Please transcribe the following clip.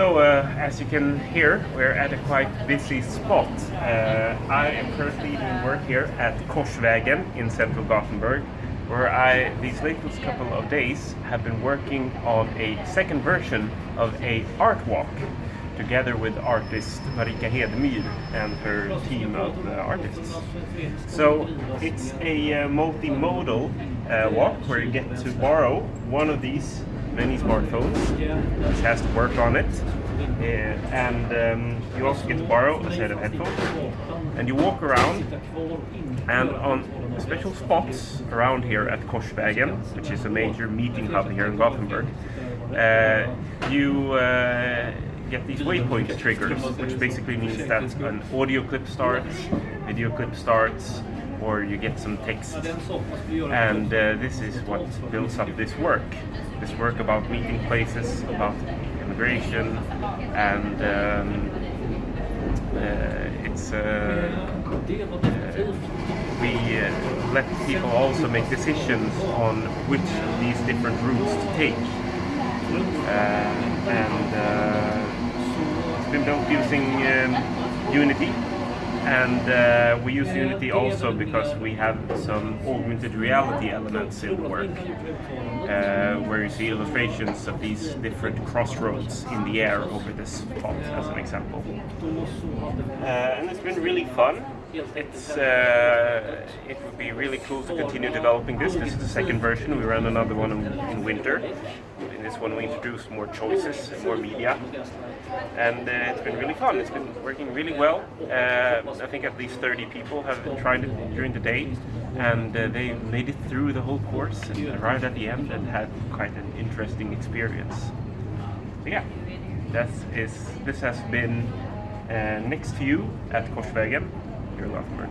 So, uh, as you can hear, we're at a quite busy spot. Uh, I am currently doing work here at Korsvägen in central Gothenburg, where I, these latest couple of days, have been working on a second version of a art walk together with artist Marika Hedemyr and her team of uh, artists. So it's a uh, multimodal uh, walk where you get to borrow one of these many smartphones, which has to work on it. And um, you also get to borrow a set of headphones. And you walk around, and on special spots around here at Korsvägen, which is a major meeting hub here in Gothenburg, uh, you uh, get these waypoint triggers, which basically means that an audio clip starts, video clip starts, or you get some text. And uh, this is what builds up this work. This work about meeting places, about immigration, and um, uh, it's uh, uh, we uh, let people also make decisions on which of these different routes to take. And it's been built using um, Unity and uh, we use Unity also because we have some augmented reality elements in the work uh, where you see illustrations of these different crossroads in the air over this spot as an example. Uh, and it's been really fun. It's uh, it would be really cool to continue developing this. This is the second version. We ran another one in, in winter. In this one we introduced more choices, and more media, and uh, it's been really fun. It's been working really well. Uh, I think at least 30 people have tried it during the day, and uh, they made it through the whole course and arrived at the end and had quite an interesting experience. So yeah, that is this has been uh, next to you at Korsvägen here in Gothenburg.